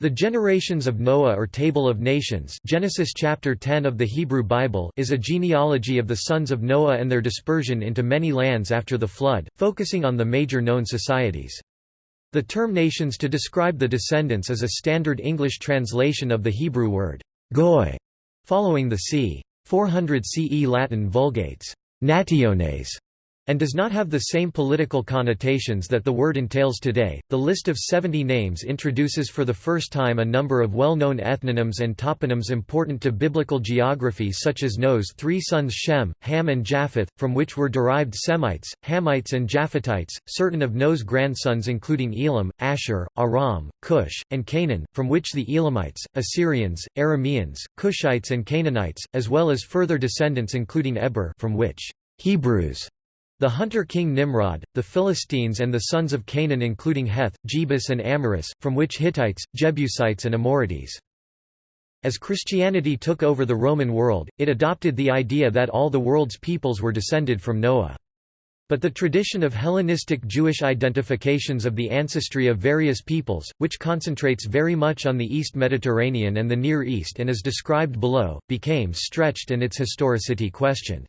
The generations of Noah or Table of Nations Genesis chapter 10 of the Hebrew Bible is a genealogy of the sons of Noah and their dispersion into many lands after the flood, focusing on the major known societies. The term nations to describe the descendants is a standard English translation of the Hebrew word goy, following the c. 400 CE Latin Vulgates nationes and does not have the same political connotations that the word entails today. The list of 70 names introduces for the first time a number of well known ethnonyms and toponyms important to biblical geography, such as Noah's three sons Shem, Ham, and Japheth, from which were derived Semites, Hamites, and Japhetites, certain of Noah's grandsons, including Elam, Ashur, Aram, Cush, and Canaan, from which the Elamites, Assyrians, Arameans, Cushites, and Canaanites, as well as further descendants, including Eber, from which Hebrews the hunter king Nimrod, the Philistines and the sons of Canaan including Heth, Jebus and Amoris, from which Hittites, Jebusites and Amorites. As Christianity took over the Roman world, it adopted the idea that all the world's peoples were descended from Noah. But the tradition of Hellenistic Jewish identifications of the ancestry of various peoples, which concentrates very much on the East Mediterranean and the Near East and is described below, became stretched and its historicity questioned.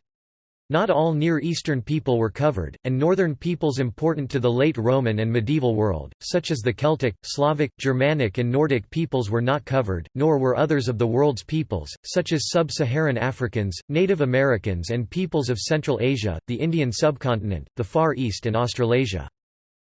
Not all Near Eastern people were covered, and northern peoples important to the late Roman and medieval world, such as the Celtic, Slavic, Germanic and Nordic peoples were not covered, nor were others of the world's peoples, such as sub-Saharan Africans, Native Americans and peoples of Central Asia, the Indian subcontinent, the Far East and Australasia.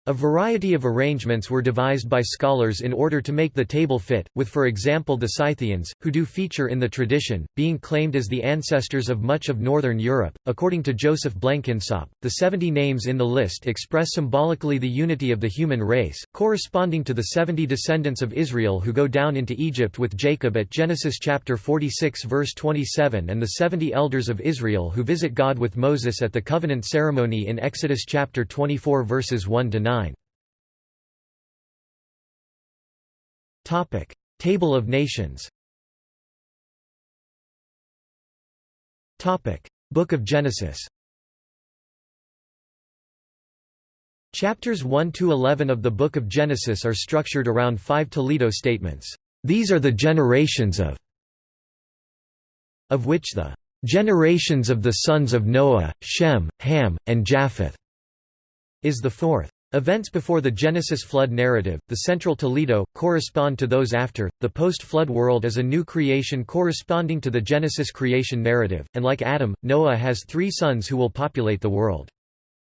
A variety of arrangements were devised by scholars in order to make the table fit, with for example the Scythians, who do feature in the tradition, being claimed as the ancestors of much of northern Europe. According to Joseph Blenkinsopp, the 70 names in the list express symbolically the unity of the human race, corresponding to the 70 descendants of Israel who go down into Egypt with Jacob at Genesis chapter 46 verse 27 and the 70 elders of Israel who visit God with Moses at the covenant ceremony in Exodus chapter 24 verses 1 to 9. Topic: Table of Nations. Topic: Book of Genesis. Chapters 1 to 11 of the Book of Genesis are structured around five Toledot statements. These are the generations of of which the generations of the sons of Noah, Shem, Ham, and Japheth is the fourth. Events before the Genesis flood narrative, the central Toledot, correspond to those after. The post-flood world is a new creation corresponding to the Genesis creation narrative, and like Adam, Noah has three sons who will populate the world.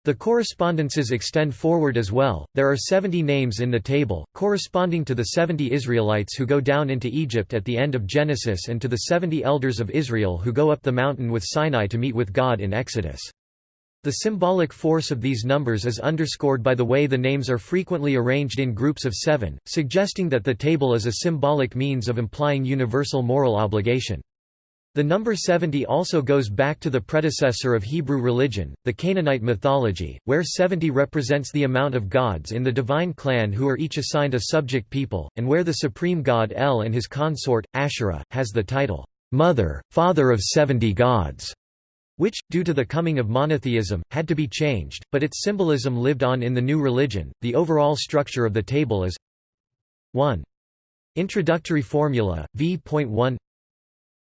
The correspondences extend forward as well. There are 70 names in the table, corresponding to the 70 Israelites who go down into Egypt at the end of Genesis and to the 70 elders of Israel who go up the mountain with Sinai to meet with God in Exodus. The symbolic force of these numbers is underscored by the way the names are frequently arranged in groups of seven, suggesting that the table is a symbolic means of implying universal moral obligation. The number 70 also goes back to the predecessor of Hebrew religion, the Canaanite mythology, where 70 represents the amount of gods in the divine clan who are each assigned a subject people, and where the supreme god El and his consort, Asherah, has the title, "'Mother, Father of Seventy Gods' which, due to the coming of monotheism, had to be changed, but its symbolism lived on in the new religion. The overall structure of the table is 1. Introductory formula, v.1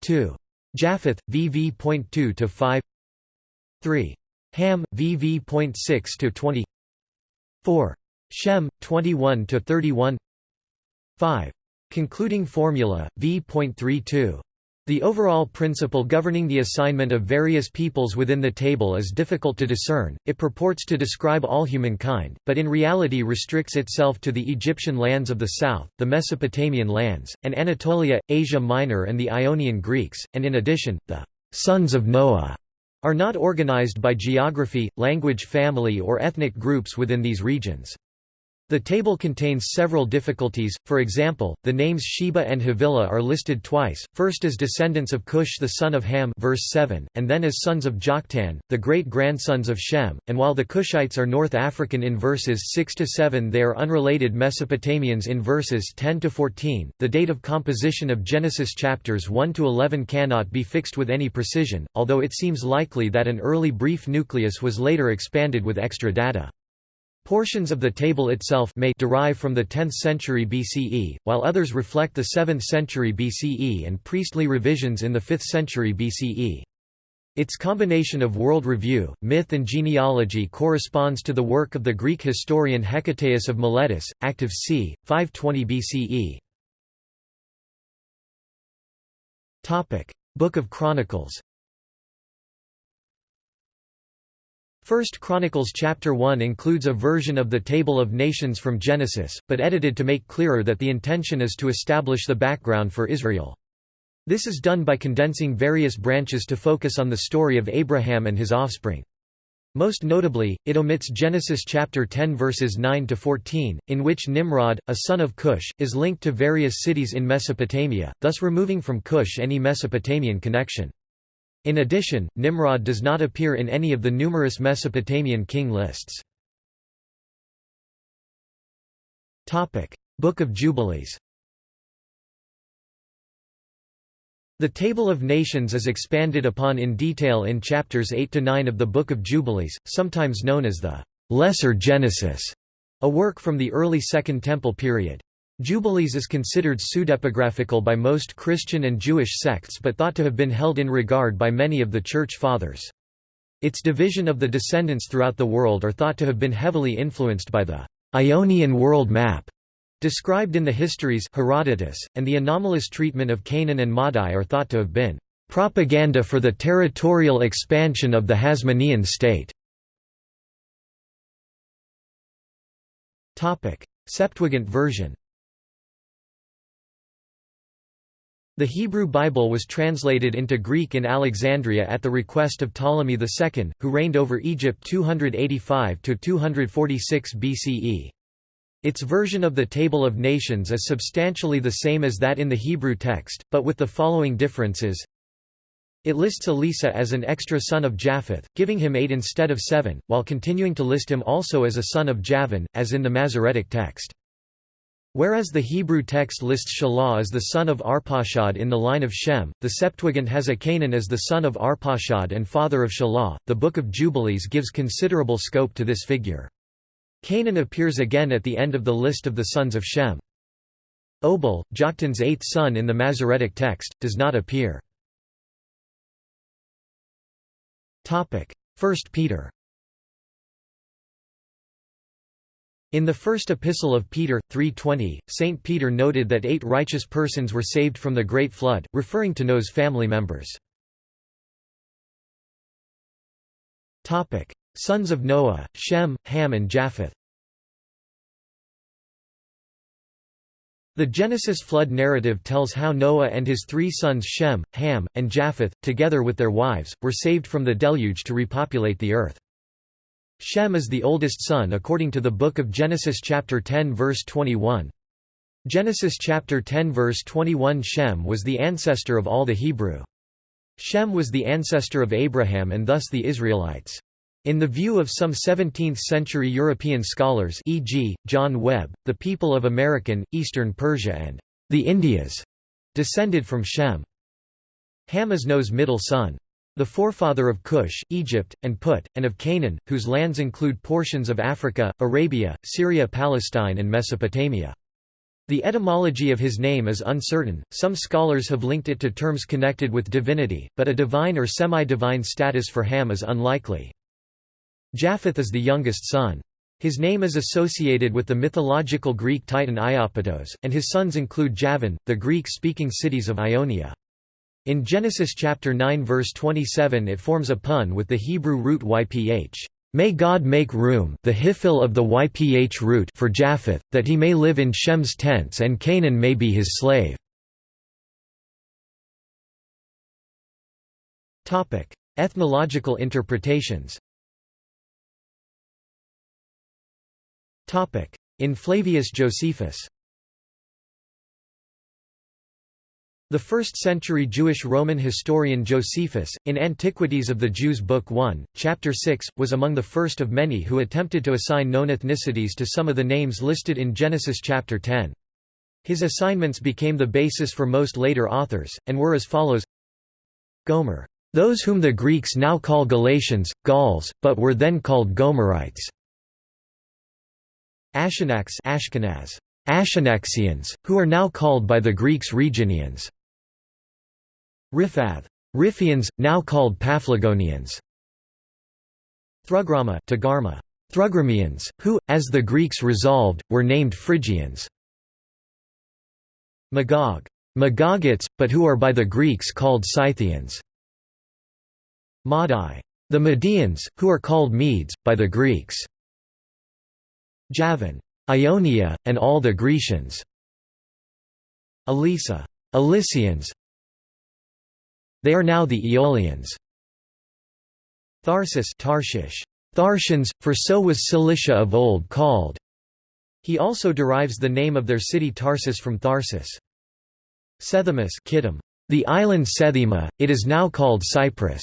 2. Japheth, vv.2 to 5 3. Ham, vv.6 to 20 4. Shem, 21 to 31 5. Concluding formula, v.32 the overall principle governing the assignment of various peoples within the table is difficult to discern, it purports to describe all humankind, but in reality restricts itself to the Egyptian lands of the south, the Mesopotamian lands, and Anatolia, Asia Minor and the Ionian Greeks, and in addition, the «sons of Noah» are not organized by geography, language family or ethnic groups within these regions. The table contains several difficulties, for example, the names Sheba and Havilah are listed twice, first as descendants of Cush the son of Ham verse 7, and then as sons of Joktan, the great-grandsons of Shem, and while the Cushites are North African in verses 6–7 they are unrelated Mesopotamians in verses 10–14. The date of composition of Genesis chapters 1–11 cannot be fixed with any precision, although it seems likely that an early brief nucleus was later expanded with extra data. Portions of the table itself may derive from the 10th century BCE, while others reflect the 7th century BCE and priestly revisions in the 5th century BCE. Its combination of world review, myth and genealogy corresponds to the work of the Greek historian Hecataeus of Miletus, active c. 520 BCE. Book of Chronicles First Chronicles chapter 1 includes a version of the Table of Nations from Genesis, but edited to make clearer that the intention is to establish the background for Israel. This is done by condensing various branches to focus on the story of Abraham and his offspring. Most notably, it omits Genesis chapter 10 verses 9 to 14, in which Nimrod, a son of Cush, is linked to various cities in Mesopotamia, thus removing from Cush any Mesopotamian connection. In addition, Nimrod does not appear in any of the numerous Mesopotamian king lists. Book of Jubilees The Table of Nations is expanded upon in detail in chapters 8 to 9 of the Book of Jubilees, sometimes known as the Lesser Genesis, a work from the early Second Temple period. Jubilees is considered pseudepigraphical by most Christian and Jewish sects but thought to have been held in regard by many of the Church Fathers. Its division of the descendants throughout the world are thought to have been heavily influenced by the Ionian world map described in the histories Herodotus, and the anomalous treatment of Canaan and Madai are thought to have been propaganda for the territorial expansion of the Hasmonean state. Septuagint version The Hebrew Bible was translated into Greek in Alexandria at the request of Ptolemy II, who reigned over Egypt 285–246 BCE. Its version of the Table of Nations is substantially the same as that in the Hebrew text, but with the following differences. It lists Elisa as an extra son of Japheth, giving him eight instead of seven, while continuing to list him also as a son of Javan, as in the Masoretic text. Whereas the Hebrew text lists Shelah as the son of Arpachshad in the line of Shem, the Septuagint has a Cainan as the son of Arpachshad and father of Shelah. The Book of Jubilees gives considerable scope to this figure. Cainan appears again at the end of the list of the sons of Shem. Obal, Joktan's eighth son in the Masoretic text, does not appear. 1 Peter In the first epistle of Peter, 3.20, St. Peter noted that eight righteous persons were saved from the Great Flood, referring to Noah's family members. Sons of Noah, Shem, Ham and Japheth The Genesis flood narrative tells how Noah and his three sons Shem, Ham, and Japheth, together with their wives, were saved from the deluge to repopulate the earth. Shem is the oldest son according to the book of Genesis chapter 10 verse 21. Genesis chapter 10 verse 21 Shem was the ancestor of all the Hebrew. Shem was the ancestor of Abraham and thus the Israelites. In the view of some 17th-century European scholars e.g., John Webb, the people of American, Eastern Persia and the Indias descended from Shem. Ham is Noah's middle son. The forefather of Cush, Egypt, and Put, and of Canaan, whose lands include portions of Africa, Arabia, Syria Palestine and Mesopotamia. The etymology of his name is uncertain, some scholars have linked it to terms connected with divinity, but a divine or semi-divine status for Ham is unlikely. Japheth is the youngest son. His name is associated with the mythological Greek titan Iapetos, and his sons include Javan, the Greek-speaking cities of Ionia. In Genesis chapter 9 verse 27 it forms a pun with the Hebrew root yph. May God make room the hifil of the yph root for Japheth, that he may live in Shem's tents and Canaan may be his slave. Ethnological interpretations In Flavius Josephus The 1st-century Jewish Roman historian Josephus, in Antiquities of the Jews Book 1, Chapter 6, was among the first of many who attempted to assign known ethnicities to some of the names listed in Genesis chapter 10. His assignments became the basis for most later authors, and were as follows Gomer. Those whom the Greeks now call Galatians, Gauls, but were then called Gomerites. Ashanaks Ashkenaz, Ashanaxians, who are now called by the Greeks Rheginians. Riphath, Riphians, now called Paphlagonians. Thrugrama Tagarma, Thrugramians, who, as the Greeks resolved, were named Phrygians. Magog, Magogites, but who are by the Greeks called Scythians. Madai, the Medians, who are called Medes, by the Greeks. Javan, Ionia, and all the Grecians. Elisa, Elysians. They are now the Aeolians. Tharsis Tarshish, Tharsians, for so was Cilicia of old called. He also derives the name of their city Tarsus from Tharsis. Sethimus Kittim, the island Sethima, it is now called Cyprus.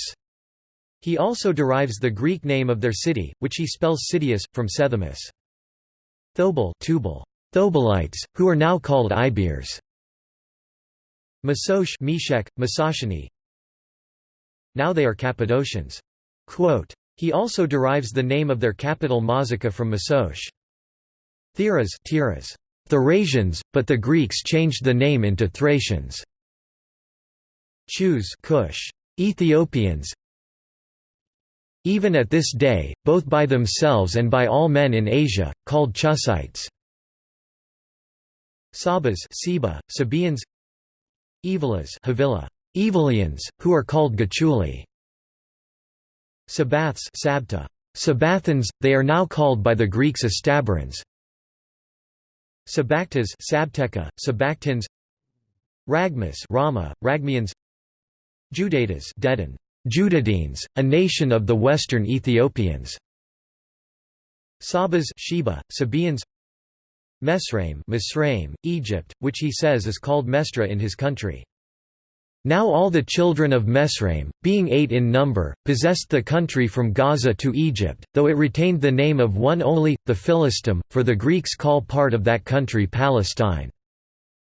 He also derives the Greek name of their city, which he spells Sidius, from Sethimus. Thobal Tubal, Thobalites, who are now called Ibers. Masosh Meshech, Masashani. Now they are Cappadocians. Quote, he also derives the name of their capital Mazaca from Masosh. Theras Tiras, Therasians, but the Greeks changed the name into Thracians. Chus Cush, Ethiopians, even at this day, both by themselves and by all men in Asia, called Chusites. Sabas Seba, Evilas Evilians, who are called Gachuli. Sabaths Sabta, Sabathans, they are now called by the Greeks Astabarans. Sabactas Sabteka, Sabactans Ragmas Rama, Ragmians Judatas Dedan, Judadenes, a nation of the western Ethiopians. Sabas Sheba, Sabaeans Mesraim, Egypt, which he says is called Mestra in his country. Now all the children of Mesraim, being eight in number, possessed the country from Gaza to Egypt, though it retained the name of one only, the Philistim, for the Greeks call part of that country Palestine.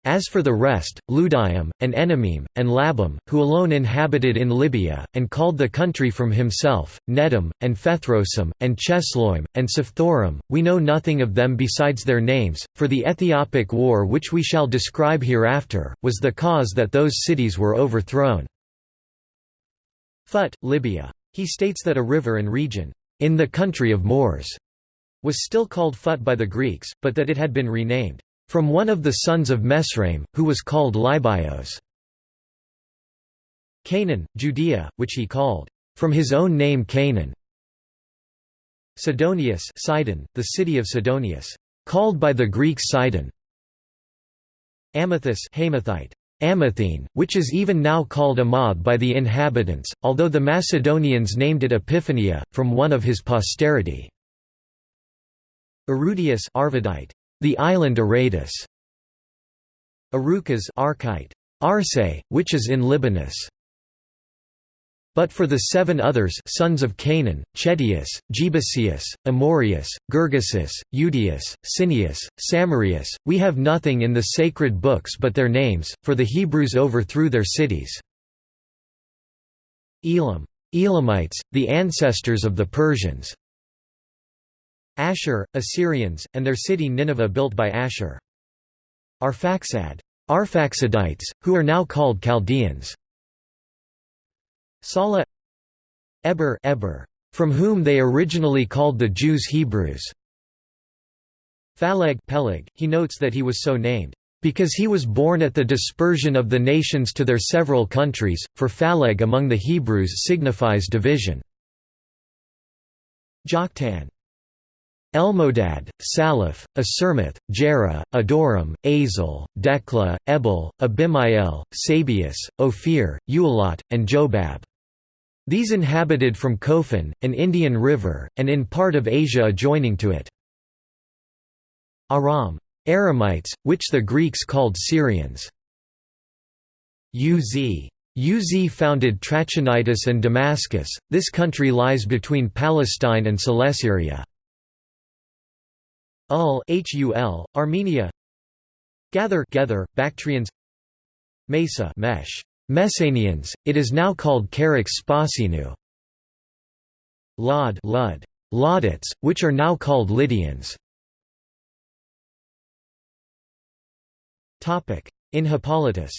As for the rest, Ludium, and Enamim, and Labam, who alone inhabited in Libya, and called the country from himself, Nedim, and Phethrosim, and Chesloim, and Sephthorim, we know nothing of them besides their names, for the Ethiopic war which we shall describe hereafter, was the cause that those cities were overthrown. Phut, Libya. He states that a river and region, in the country of Moors, was still called Phut by the Greeks, but that it had been renamed from one of the sons of Mesraim, who was called Libios. Canaan, Judea, which he called, from his own name Canaan. Sidonius Sidon, the city of Sidonius, called by the Greeks Sidon. Amathus Hamathite, Amathene, which is even now called Amath by the inhabitants, although the Macedonians named it Epiphania, from one of his posterity. Erudius Arvadite, the island Aradus. Arukas Archite. Arse, which is in Libanus. But for the seven others sons of Canaan, Chetius, Jebusius, Amorius, Gergesus, Eudius, Cineus, Samarius, we have nothing in the sacred books but their names, for the Hebrews overthrew their cities. Elam. Elamites, the ancestors of the Persians. Ashur, Assyrians, and their city Nineveh built by Ashur. Arphaxad. Arphaxadites, who are now called Chaldeans. Salah Eber, Eber from whom they originally called the Jews Hebrews. Phaleg Peleg, he notes that he was so named, because he was born at the dispersion of the nations to their several countries, for Phaleg among the Hebrews signifies division. Joktan Elmodad, Salaph, Asurmath, Jera, Adoram, Azel, Dekla, Ebal, Abimael, Sabius, Ophir, Ualat, and Jobab. These inhabited from Cophen, an Indian river, and in part of Asia adjoining to it. Aram. Aramites, which the Greeks called Syrians. Uz. Uz founded Trachonitis and Damascus, this country lies between Palestine and Celesyria. Ul, Hul, Armenia. Gather, Gather Bactrians. Mesa, Mesh, Messanians. It is now called Karaks Spasinu. Lod, Lud, Laudates, which are now called Lydians. Topic in Hippolytus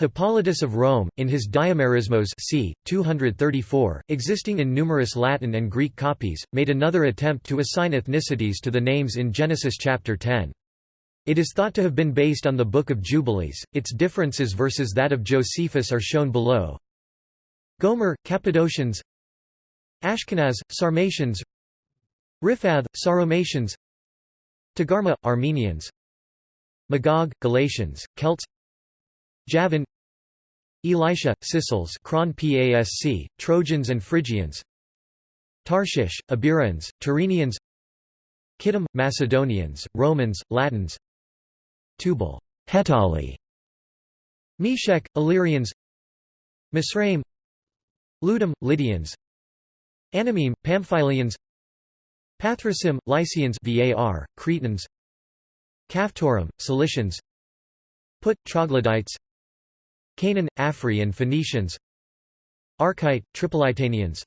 Hippolytus of Rome, in his Diamerismos c. 234, existing in numerous Latin and Greek copies, made another attempt to assign ethnicities to the names in Genesis chapter 10. It is thought to have been based on the Book of Jubilees, its differences versus that of Josephus are shown below. Gomer, Cappadocians Ashkenaz, Sarmatians Riphath, Sauromatians Togarmah, Armenians Magog, Galatians, Celts Javan Elisha, Sicels Kron Pasc, Trojans and Phrygians Tarshish, Iberians, Tyrrhenians Kittim, Macedonians, Romans, Latins Tubal, Hetali Meshech, Illyrians Misraim Ludum, Lydians Anamim, Pamphylians Pathrasim, Lycians var, Cretans Caphtorim, Cilicians Put, Troglodytes Canaan, Afri and Phoenicians. Archite, Tripolitanians.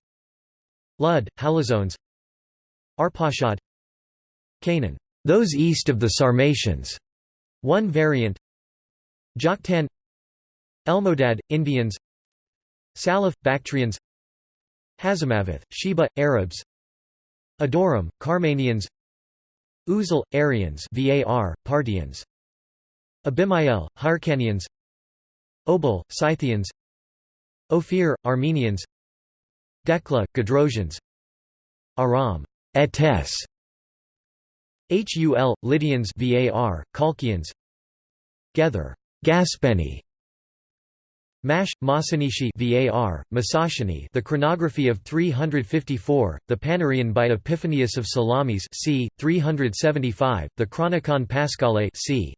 Lud, Halizones. Arpachshad Cainan, those east of the Sarmatians, one variant. Joktan. Elmodad, Indians. Salaf, Bactrians. Hazamaveth, Sheba, Arabs. Adoram, Carmanians Uzal, Aryans var, Parthians. Abimael, Hyrcanians Obal, Scythians. Ophir, Armenians. Dekla, Gedrosians Aram, Etes. Hul, Lydians var, Colchians Gether, Gaspeni. Mash, Masanishi var, Masashini. The chronography of 354, the Panarion by Epiphanius of Salamis c. 375, the Chronicon Paschale c.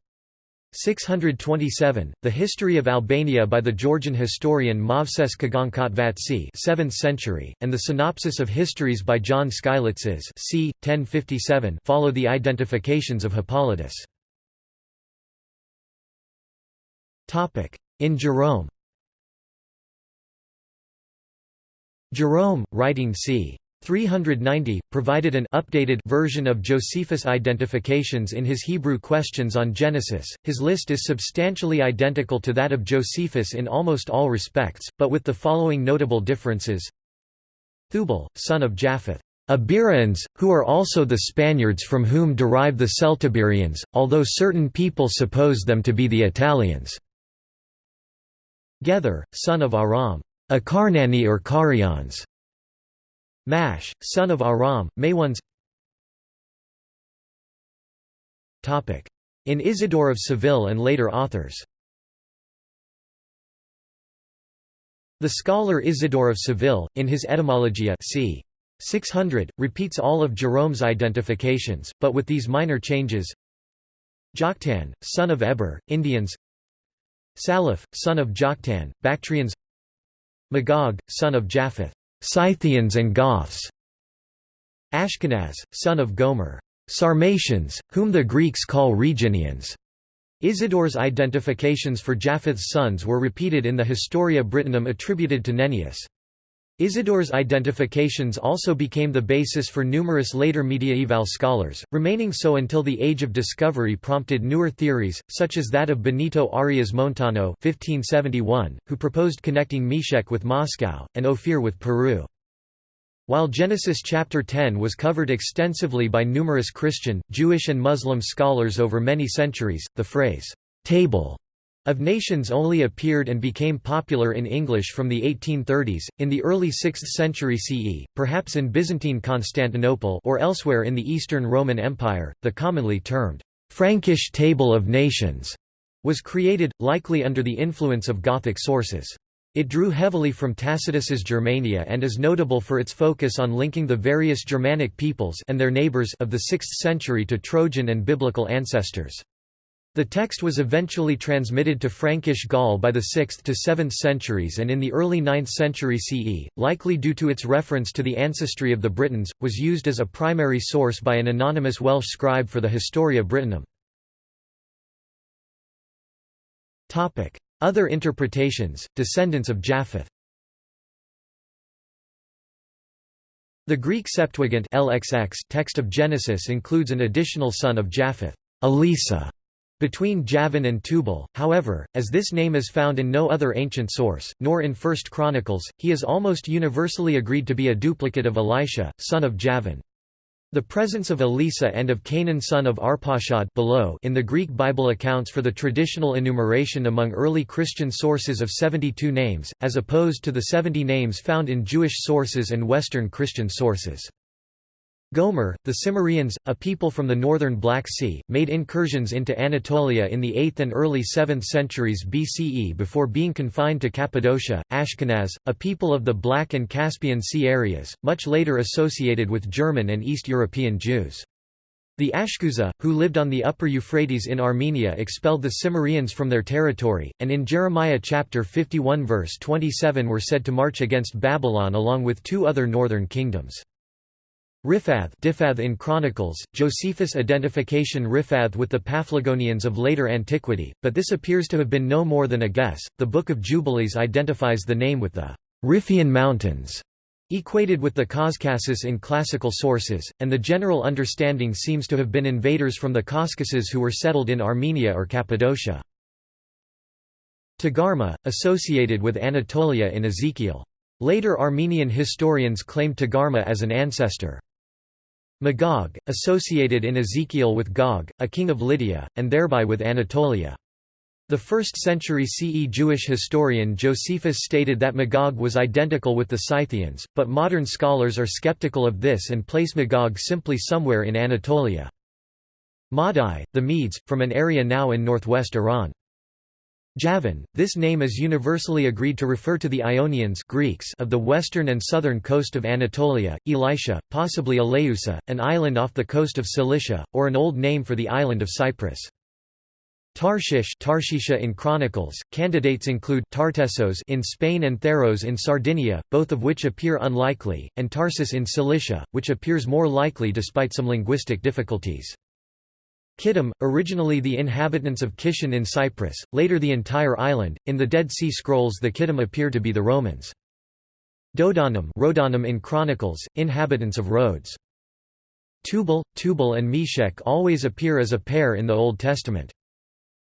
627, The History of Albania by the Georgian historian Movses Kaghankatvatsi 7th century, and the Synopsis of Histories by John Skylitzes c. 1057 follow the identifications of Hippolytus. In Jerome Jerome, writing c. 390, provided an updated version of Josephus' identifications in his Hebrew Questions on Genesis. His list is substantially identical to that of Josephus in almost all respects, but with the following notable differences. Thubal, son of Japheth. Iberians, who are also the Spaniards from whom derive the Celtiberians, although certain people suppose them to be the Italians. Gether, son of Aram. Akarnani or Carians. Mash, son of Aram, Maywans In Isidore of Seville and later authors. The scholar Isidore of Seville, in his Etymologiae c. 600, repeats all of Jerome's identifications, but with these minor changes. Joktan, son of Eber, Indians. Salaf, son of Joktan, Bactrians. Magog, son of Japheth Scythians and Goths Ashkenaz, son of Gomer Sarmatians, whom the Greeks call Rheginians. Isidore's identifications for Japheth's sons were repeated in the Historia Brittonum attributed to Nennius. Isidore's identifications also became the basis for numerous later mediaeval scholars, remaining so until the Age of Discovery prompted newer theories, such as that of Benito Arias Montano 1571, who proposed connecting Meshech with Moscow, and Ophir with Peru. While Genesis chapter 10 was covered extensively by numerous Christian, Jewish and Muslim scholars over many centuries, the phrase, "'table' of Nations only appeared and became popular in English from the 1830s, in the early 6th century CE, perhaps in Byzantine Constantinople or elsewhere in the Eastern Roman Empire, the commonly termed Frankish Table of Nations was created, likely under the influence of Gothic sources. It drew heavily from Tacitus's Germania and is notable for its focus on linking the various Germanic peoples and their neighbors of the 6th century to Trojan and biblical ancestors. The text was eventually transmitted to Frankish Gaul by the 6th to 7th centuries and in the early 9th century CE, likely due to its reference to the ancestry of the Britons, was used as a primary source by an anonymous Welsh scribe for the Historia Brittonum. Other interpretations, descendants of Japheth. The Greek Septuagint LXX text of Genesis includes an additional son of Japheth, Elisa, between Javan and Tubal, however, as this name is found in no other ancient source, nor in First Chronicles, he is almost universally agreed to be a duplicate of Elisha, son of Javan. The presence of Elisa and of Cainan son of Arpachshad below in the Greek Bible accounts for the traditional enumeration among early Christian sources of 72 names, as opposed to the 70 names found in Jewish sources and Western Christian sources. Gomer, the Cimmerians, a people from the northern Black Sea, made incursions into Anatolia in the 8th and early 7th centuries BCE before being confined to Cappadocia, Ashkenaz, a people of the Black and Caspian Sea areas, much later associated with German and East European Jews. The Ashkuza, who lived on the upper Euphrates in Armenia expelled the Cimmerians from their territory, and in Jeremiah chapter 51 verse 27 were said to march against Babylon along with two other northern kingdoms. Riphath Diphath in Chronicles, Josephus' identification Riphath with the Paphlagonians of later antiquity, but this appears to have been no more than a guess. The Book of Jubilees identifies the name with the Riphaean Mountains, equated with the Caucasus in classical sources, and the general understanding seems to have been invaders from the Caucasus who were settled in Armenia or Cappadocia. Tagarma, associated with Anatolia in Ezekiel. Later Armenian historians claimed Tagarma as an ancestor. Magog, associated in Ezekiel with Gog, a king of Lydia, and thereby with Anatolia. The 1st century CE Jewish historian Josephus stated that Magog was identical with the Scythians, but modern scholars are skeptical of this and place Magog simply somewhere in Anatolia. Madai, the Medes, from an area now in northwest Iran. Javan, this name is universally agreed to refer to the Ionians Greeks of the western and southern coast of Anatolia, Elisha, possibly Eleusa, an island off the coast of Cilicia, or an old name for the island of Cyprus. Tarshish Tarshisha in Chronicles, candidates include Tartessos in Spain and Tharros in Sardinia, both of which appear unlikely, and Tarsus in Cilicia, which appears more likely despite some linguistic difficulties. Kittim, originally the inhabitants of Kition in Cyprus, later the entire island. In the Dead Sea Scrolls, the Kittim appear to be the Romans. Dodanim, Rodanim in Chronicles, inhabitants of Rhodes. Tubal, Tubal and Meshech always appear as a pair in the Old Testament.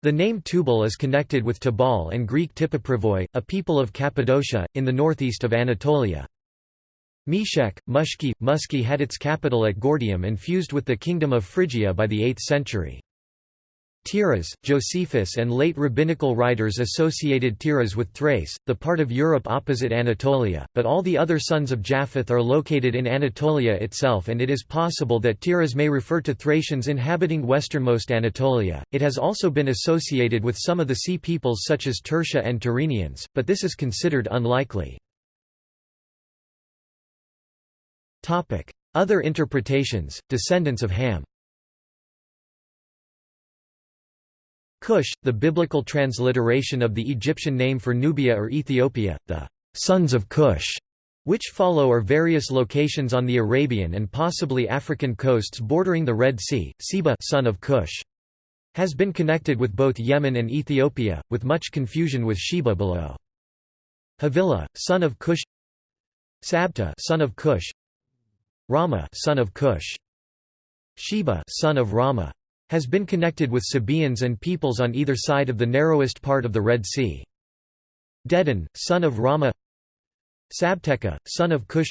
The name Tubal is connected with Tabal and Greek Tipaprivoi, a people of Cappadocia, in the northeast of Anatolia. Meshech, Mushki, Muski had its capital at Gordium and fused with the kingdom of Phrygia by the 8th century. Tiras, Josephus and late rabbinical writers associated Tiras with Thrace, the part of Europe opposite Anatolia, but all the other sons of Japheth are located in Anatolia itself and it is possible that Tiras may refer to Thracians inhabiting westernmost Anatolia. It has also been associated with some of the sea peoples such as Tursha and Tyrrhenians, but this is considered unlikely. Other interpretations, descendants of Ham Cush, the biblical transliteration of the Egyptian name for Nubia or Ethiopia, the sons of Cush, which follow are various locations on the Arabian and possibly African coasts bordering the Red Sea. Seba son of Cush, has been connected with both Yemen and Ethiopia, with much confusion with Sheba below. Havilah, son of Cush Sabta son of Cush Rama son of Cush. Sheba son of Rama. Has been connected with Sabaeans and peoples on either side of the narrowest part of the Red Sea. Dedan, son of Rama Sabteka, son of Cush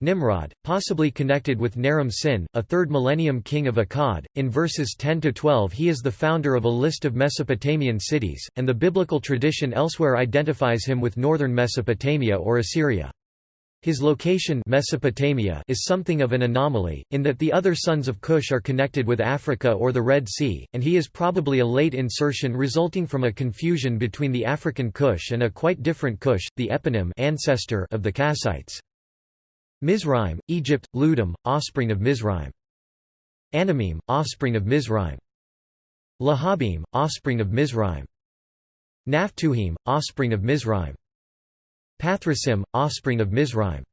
Nimrod, possibly connected with Naram Sin, a 3rd millennium king of Akkad. In verses 10 to 12, he is the founder of a list of Mesopotamian cities, and the biblical tradition elsewhere identifies him with northern Mesopotamia or Assyria. His location Mesopotamia is something of an anomaly, in that the other sons of Cush are connected with Africa or the Red Sea, and he is probably a late insertion resulting from a confusion between the African Cush and a quite different Cush, the eponym ancestor of the Kassites. Mizraim, Egypt, Ludum, offspring of Mizraim. Anamim, offspring of Mizraim. Lahabim, offspring of Mizraim. Naphtuhim, offspring of Mizraim. Pathrasim, offspring of Mizraim.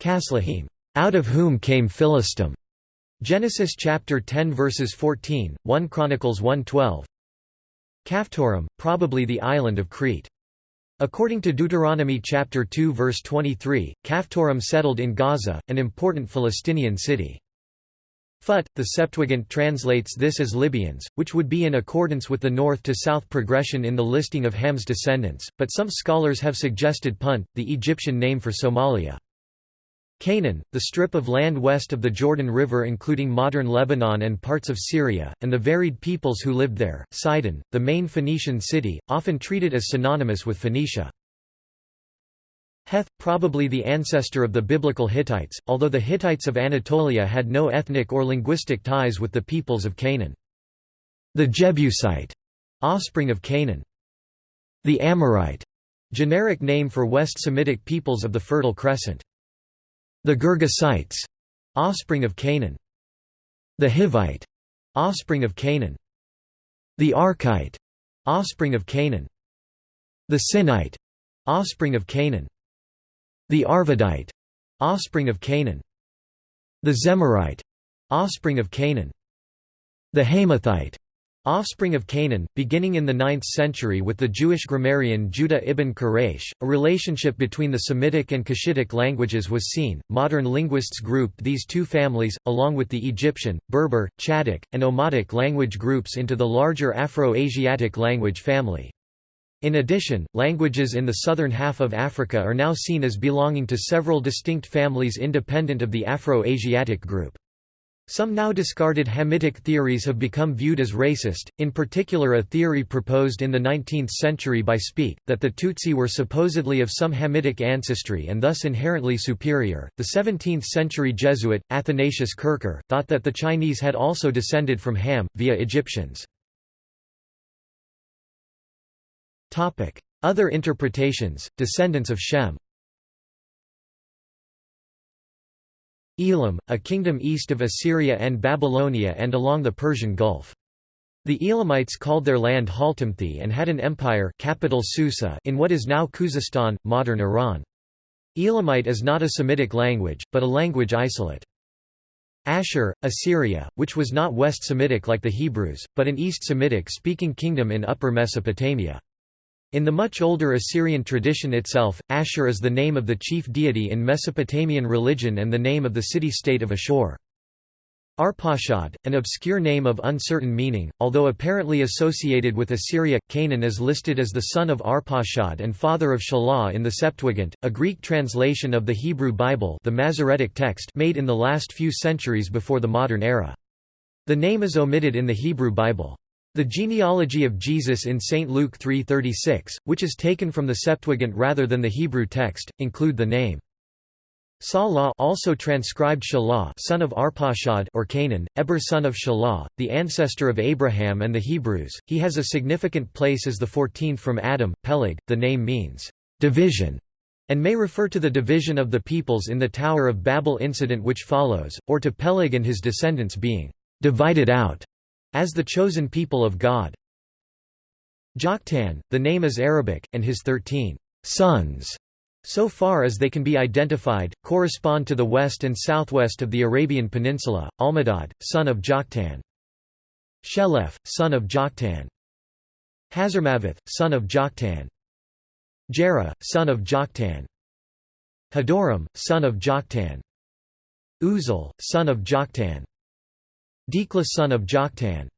Casluhim, out of whom came Philistim. Genesis chapter 10 verses 14, 1 Chronicles 1:12. Caphtorim, probably the island of Crete. According to Deuteronomy chapter 2 verse 23, Caphtorim settled in Gaza, an important Philistinian city. Phut, the Septuagint translates this as Libyans, which would be in accordance with the north-to-south progression in the listing of Ham's descendants, but some scholars have suggested Punt, the Egyptian name for Somalia. Canaan, the strip of land west of the Jordan River including modern Lebanon and parts of Syria, and the varied peoples who lived there, Sidon, the main Phoenician city, often treated as synonymous with Phoenicia. Heth, probably the ancestor of the biblical Hittites, although the Hittites of Anatolia had no ethnic or linguistic ties with the peoples of Canaan. The Jebusite, offspring of Canaan. The Amorite, generic name for West Semitic peoples of the Fertile Crescent. The Girgasites, offspring of Canaan. The Hivite, offspring of Canaan. The Arkite, offspring of Canaan. The Sinite, offspring of Canaan. The Arvadite, offspring of Canaan. The Zemarite, offspring of Canaan. The Hamathite, Offspring of Canaan, beginning in the 9th century with the Jewish grammarian Judah ibn Quraysh, a relationship between the Semitic and Cushitic languages was seen. Modern linguists grouped these two families, along with the Egyptian, Berber, Chadic, and Omotic language groups into the larger Afro-Asiatic language family. In addition, languages in the southern half of Africa are now seen as belonging to several distinct families independent of the Afro-Asiatic group. Some now discarded Hamitic theories have become viewed as racist, in particular a theory proposed in the 19th century by Speke, that the Tutsi were supposedly of some Hamitic ancestry and thus inherently superior. The 17th century Jesuit, Athanasius Kircher, thought that the Chinese had also descended from Ham, via Egyptians. Other interpretations, descendants of Shem Elam, a kingdom east of Assyria and Babylonia and along the Persian Gulf. The Elamites called their land Haltamthi and had an empire capital Susa in what is now Khuzestan, modern Iran. Elamite is not a Semitic language, but a language isolate. Ashur, Assyria, which was not West Semitic like the Hebrews, but an East Semitic-speaking kingdom in Upper Mesopotamia. In the much older Assyrian tradition itself, Ashur is the name of the chief deity in Mesopotamian religion and the name of the city-state of Ashur. Arpachshad, an obscure name of uncertain meaning, although apparently associated with Assyria, Cainan is listed as the son of Arpachshad and father of Shelah in the Septuagint, a Greek translation of the Hebrew Bible the Masoretic text made in the last few centuries before the modern era. The name is omitted in the Hebrew Bible. The genealogy of Jesus in St. Luke 3.36, which is taken from the Septuagint rather than the Hebrew text, include the name. Salah also transcribed Shelah son of Arpachshad or Cainan, Eber son of Shelah, the ancestor of Abraham and the Hebrews. He has a significant place as the fourteenth from Adam, Peleg. The name means division and may refer to the division of the peoples in the Tower of Babel incident which follows, or to Peleg and his descendants being divided out as the chosen people of God. Joktan, the name is Arabic, and his thirteen sons, so far as they can be identified, correspond to the west and southwest of the Arabian Peninsula, Almodad, son of Joktan. Sheleph, son of Joktan. Hazarmaveth, son of Joktan. Jerah, son of Joktan. Hadoram, son of Joktan. Uzal, son of Joktan. Dikla son of Joktan.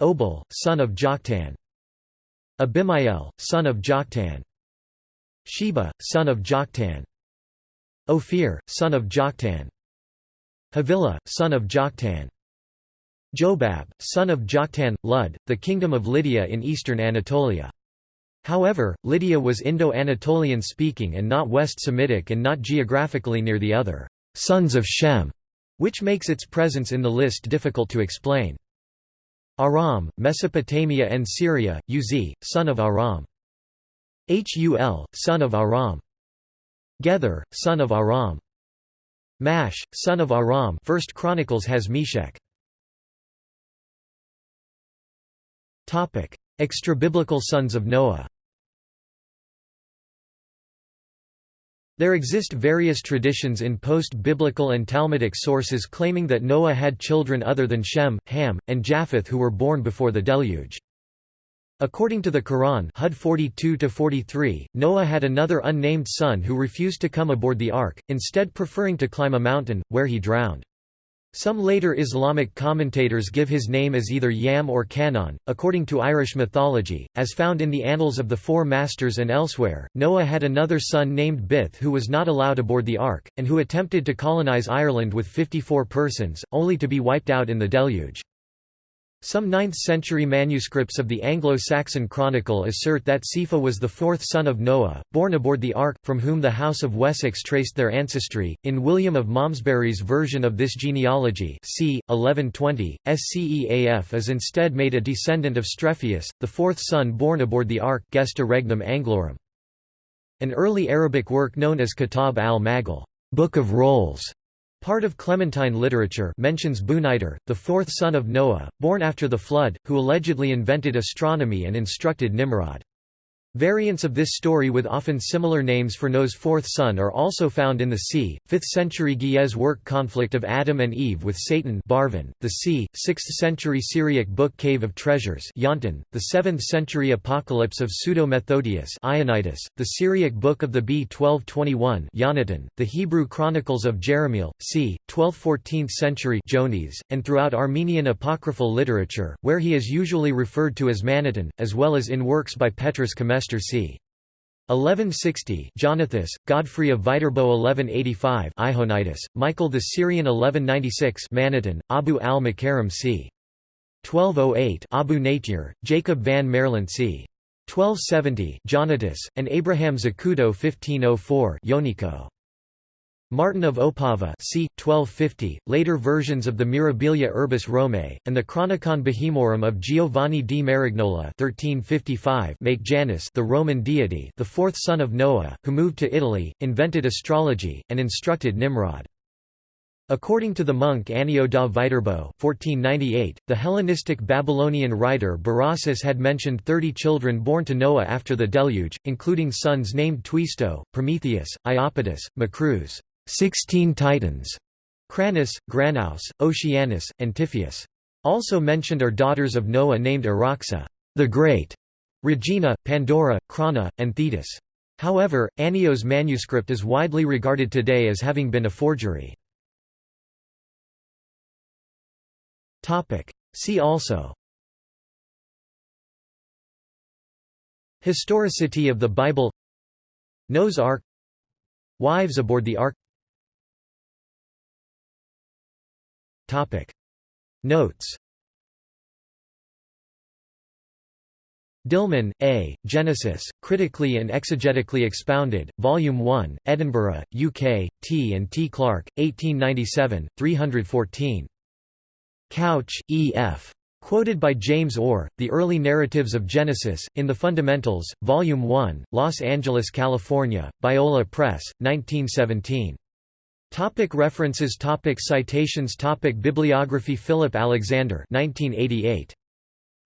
Obal, son of Joktan. Abimael, son of Joktan. Sheba, son of Joktan. Ophir, son of Joktan. Havilah, son of Joktan. Jobab, son of Joktan, Lud, the kingdom of Lydia in eastern Anatolia. However, Lydia was Indo-Anatolian speaking and not West Semitic and not geographically near the other sons of Shem which makes its presence in the list difficult to explain. Aram, Mesopotamia and Syria, Uz, son of Aram. Hul, son of Aram. Gether, son of Aram. Mash, son of Aram First Chronicles has Meshech. Extra-biblical sons of Noah There exist various traditions in post-biblical and Talmudic sources claiming that Noah had children other than Shem, Ham, and Japheth who were born before the deluge. According to the Quran Hud 42-43, Noah had another unnamed son who refused to come aboard the ark, instead preferring to climb a mountain, where he drowned. Some later Islamic commentators give his name as either Yam or Canaan. According to Irish mythology, as found in the Annals of the Four Masters and elsewhere, Noah had another son named Bith who was not allowed aboard the ark, and who attempted to colonise Ireland with 54 persons, only to be wiped out in the deluge. Some 9th-century manuscripts of the Anglo-Saxon Chronicle assert that Sceafa was the fourth son of Noah, born aboard the Ark, from whom the House of Wessex traced their ancestry. In William of Malmesbury's version of this genealogy c. 1120, Sceaf is instead made a descendant of Strephius, the fourth son born aboard the Ark Gesta Regum Anglorum. An early Arabic work known as Kitab al-Magall Book of Rolls", Part of Clementine literature mentions Buniter, the fourth son of Noah, born after the flood, who allegedly invented astronomy and instructed Nimrod. Variants of this story with often similar names for Noah's fourth son are also found in the c. 5th century Ge'ez work Conflict of Adam and Eve with Satan Barvin, the c. 6th century Syriac book Cave of Treasures Yonton, the 7th century Apocalypse of Pseudo-Methodius Ionitis, the Syriac book of the b. 1221 Yonatan, the Hebrew Chronicles of Jerahmeel, c. 12th–14th century Jones, and throughout Armenian apocryphal literature, where he is usually referred to as Manatan, as well as in works by Petrus Comestor c. 1160 Jonathus, Godfrey of Viterbo 1185 Ihonitis, Michael the Syrian 1196 Manatan, Abu al-Makarim c. 1208 Abu Natir, Jacob van Maerlant c. 1270 Jonatus, and Abraham Zacuto 1504 Yoniko. Martin of Opava c. 1250, later versions of the Mirabilia Urbis Romae, and the Chronicon Bohemorum of Giovanni di Marignola 1355 make Janus the Roman deity the fourth son of Noah, who moved to Italy, invented astrology, and instructed Nimrod. According to the monk Annio da Viterbo 1498, the Hellenistic Babylonian writer Berossus had mentioned thirty children born to Noah after the deluge, including sons named Twisto, Prometheus, Iapetus, Macruz. Sixteen Titans, Cranus, Granaus, Oceanus, and Typhoeus. Also mentioned are daughters of Noah named Araxa the Great, Regina, Pandora, Crana, and Thetis. However, Annio's manuscript is widely regarded today as having been a forgery. See also Historicity of the Bible Noah's Ark Wives aboard the Ark Topic. Notes Dillmann, A., Genesis, Critically and Exegetically Expounded, Volume 1, Edinburgh, UK, T. and T. Clark, 1897, 314. Kautzsch, E. F. Quoted by James Orr, The Early Narratives of Genesis, in The Fundamentals, Volume 1, Los Angeles, California, Biola Press, 1917. Topic references topic Citations topic Bibliography Philip Alexander 1988.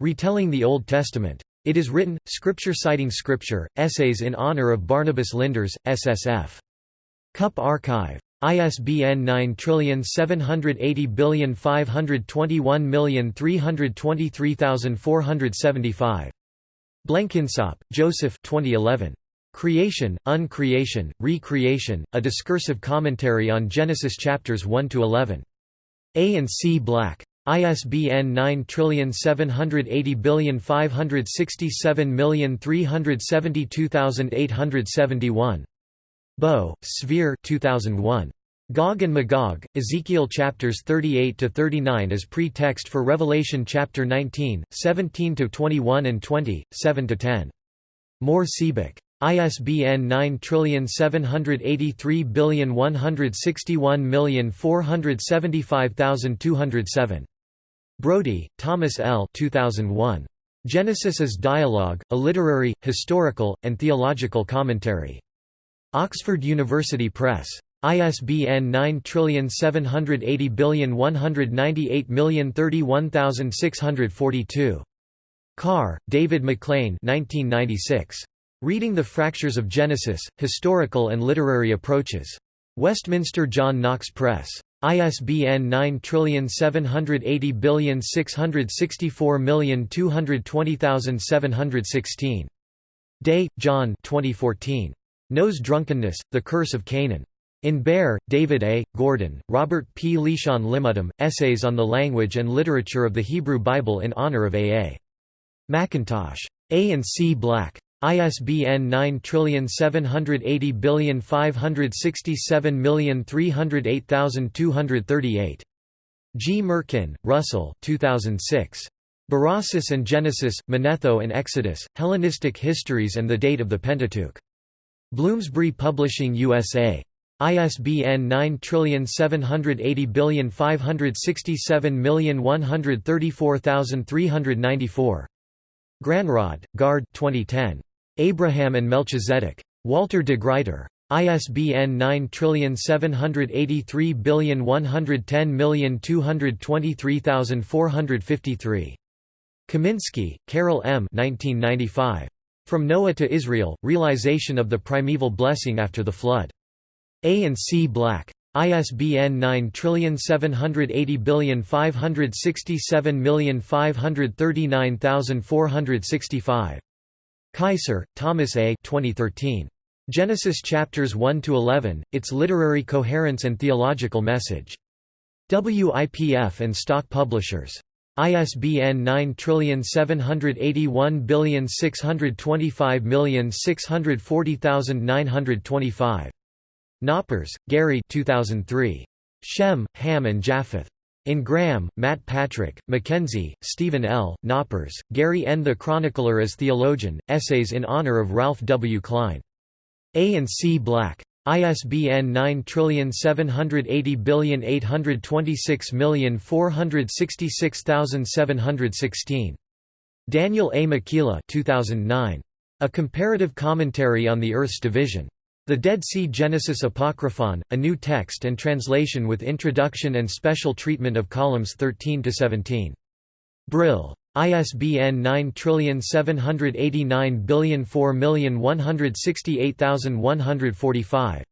Retelling the Old Testament. It is written, Scripture citing Scripture, Essays in Honor of Barnabas Lindars, SSF. Cup Archive. ISBN 9780521323475. Blenkinsopp, Joseph 2011. Creation, Uncreation, Recreation, A Discursive Commentary on Genesis chapters 1 to 11. A and C Black. ISBN 9780567372871. Bøe, Sverre 2001. Gog and Magog, Ezekiel chapters 38 to 39 as pre-text for Revelation chapter 19, 17 to 21 and 20, 7 to 10. Mohr Siebeck. ISBN 9783161475207. Brodie, Thomas L. 2001. Genesis as Dialogue, a Literary, Historical, and Theological Commentary. Oxford University Press. ISBN 9780198031642. Carr, David MacLean 1996. Reading the Fractures of Genesis, Historical and Literary Approaches. Westminster John Knox Press. ISBN 9780664220716. Day, John 2014. Noah's Drunkenness, The Curse of Canaan. In Baer, David A., Gordon, Robert P. Leshon Limmudim, Essays on the Language and Literature of the Hebrew Bible in honor of A. A. McIntosh. A and C. Black. ISBN 9780567308238. Gmirkin, Russell 2006. Berossus and Genesis, Manetho and Exodus, Hellenistic Histories and the Date of the Pentateuch. Bloomsbury Publishing USA. ISBN 9780567134394. Granerød, Gard 2010. Abraham and Melchizedek. Walter de Gruyter. ISBN 9783110223453. Kaminski, Carol M. 1995. From Noah to Israel, Realization of the Primeval Blessing After the Flood. A and C Black. ISBN 9780567539465. Keiser, Thomas A. 2013. Genesis chapters 1 to 11: Its literary coherence and theological message. WIPF and Stock Publishers. ISBN 9781625640925. Knoppers, Gary 2003. Shem, Ham and Japheth. In Graham, Matt Patrick, McKenzie, Steven L., Knoppers, Gary N. The Chronicler as Theologian, Essays in Honor of Ralph W. Klein. A and C. Black. ISBN 9780826466716. Daniel A. Machiela 2009. A Comparative Commentary on the Earth's Division. The Dead Sea Genesis Apocryphon, a new text and translation with introduction and special treatment of columns 13–17. Brill. ISBN 9789004168145.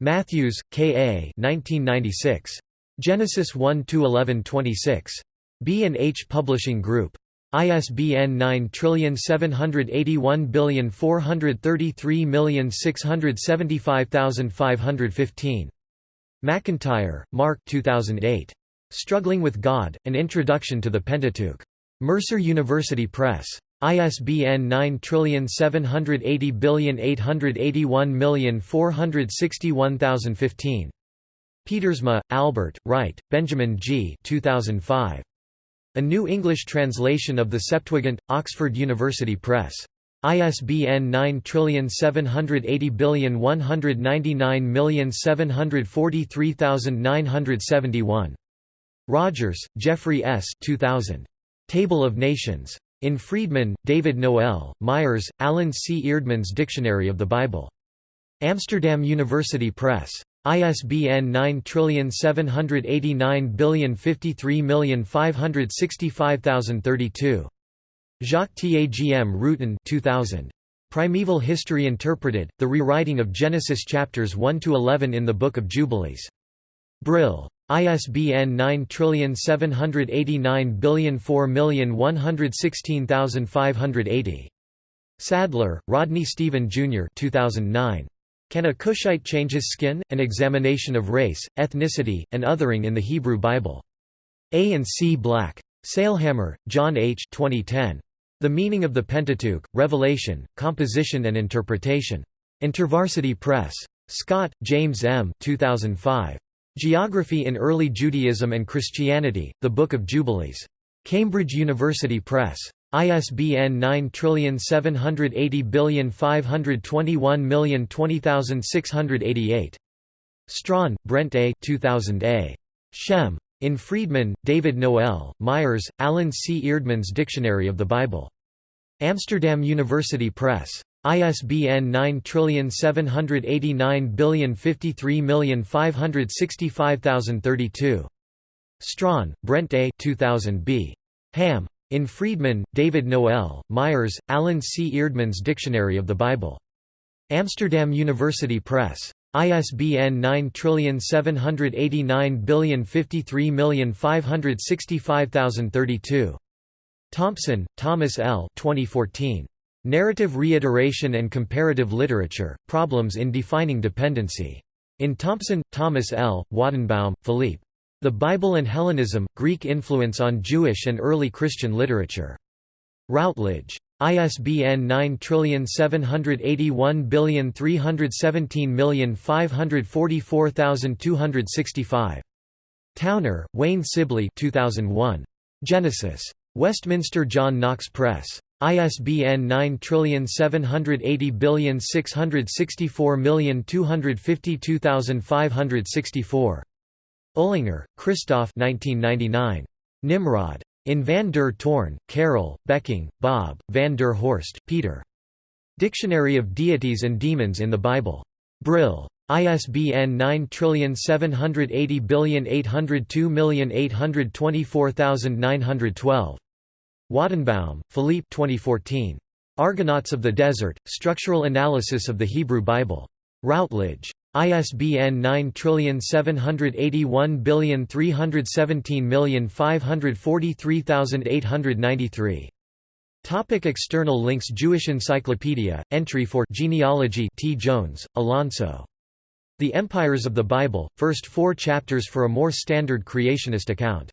Matthews, K. A. 1996. Genesis 1–11–26. B&H Publishing Group. ISBN 9781433675515. McEntire, Mark 2008. Struggling with God, An Introduction to the Pentateuch. Mercer University Press. ISBN 9780881461015. Pietersma, Albert, Wright, Benjamin G. 2005. A New English Translation of the Septuagint, Oxford University Press. ISBN 9780199743971. Rogers, Jeffrey S. 2000. Table of Nations. In Freedman, David Noel, Myers, Alan C. Eerdmans Dictionary of the Bible. Amsterdam University Press. ISBN 9780553565032. Jacques Tagm Rutten 2000. Primeval History Interpreted, The Rewriting of Genesis Chapters 1–11 in the Book of Jubilees. Brill. ISBN 9789004116580. Sadler, Rodney Stephen Jr. 2009. Can a Cushite change his skin? An examination of race, ethnicity, and othering in the Hebrew Bible. A and C. Black. Sailhamer, John H. 2010. The Meaning of the Pentateuch, Revelation, Composition and Interpretation. InterVarsity Press. Scott, James M. 2005. Geography in Early Judaism and Christianity, The Book of Jubilees. Cambridge University Press. ISBN 9780521020688. Strawn, Brent A. 2000 A. Shem. In Freedman, David Noel, Myers, Alan C. Eerdmans Dictionary of the Bible. Amsterdam University Press. ISBN 9780553565032. Strawn, Brent A. 2000 B. Ham. In Freedman, David Noel, Myers, Alan C. Eerdmans Dictionary of the Bible. Amsterdam University Press. ISBN 9789053565032. Thompson, Thomas L. 2014. Narrative Reiteration and Comparative Literature, Problems in Defining Dependency. In Thompson, Thomas L., Wajdenbaum, Philippe. The Bible and Hellenism, Greek Influence on Jewish and Early Christian Literature. Routledge. ISBN 9781317544265. Towner, Wayne Sibley 2001. Genesis. Westminster John Knox Press. ISBN 9780664252564. Uehlinger, Christoph 1999. Nimrod. In Van der Toorn, Karel, Becking, Bob, Van der Horst, Peter. Dictionary of Deities and Demons in the Bible. Brill. ISBN 9780802824912. Wajdenbaum, Philippe 2014. Argonauts of the Desert, Structural Analysis of the Hebrew Bible. Routledge. ISBN 9781317543893. Topic external links Jewish Encyclopedia, entry for genealogy T. Jones, Alonso. The Empires of the Bible, first four chapters for a more standard creationist account.